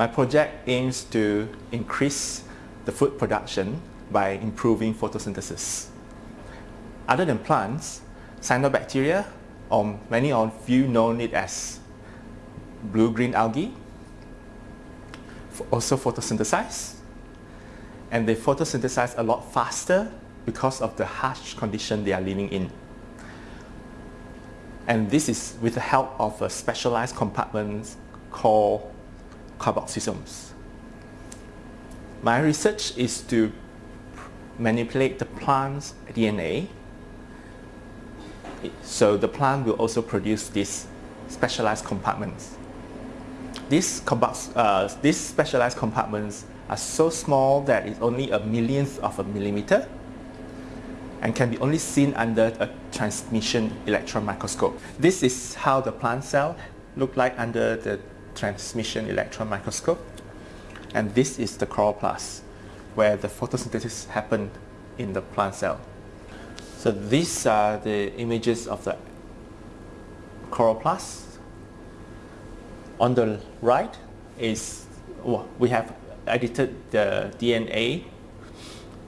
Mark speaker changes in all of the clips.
Speaker 1: My project aims to increase the food production by improving photosynthesis. Other than plants, cyanobacteria, or many of you know it as blue-green algae, also photosynthesize. And they photosynthesize a lot faster because of the harsh condition they are living in. And this is with the help of a specialized compartment called carboxysomes. My research is to manipulate the plant's DNA so the plant will also produce these specialized compartments. These, uh, these specialized compartments are so small that it's only a millionth of a millimeter and can be only seen under a transmission electron microscope. This is how the plant cell look like under the transmission electron microscope. And this is the chloroplast, where the photosynthesis happened in the plant cell. So these are the images of the chloroplast. On the right is, well, we have edited the DNA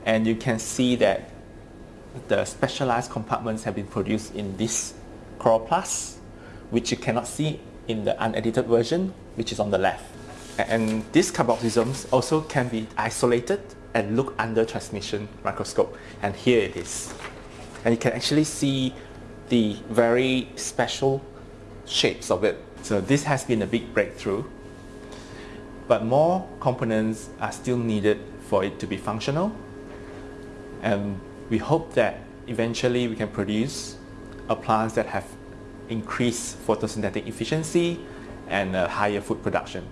Speaker 1: and you can see that the specialized compartments have been produced in this chloroplast, which you cannot see in the unedited version, which is on the left. And these carboxysomes also can be isolated and look under transmission microscope. And here it is and you can actually see the very special shapes of it. So this has been a big breakthrough, but more components are still needed for it to be functional. And we hope that eventually we can produce a plants that have increased photosynthetic efficiency and higher food production.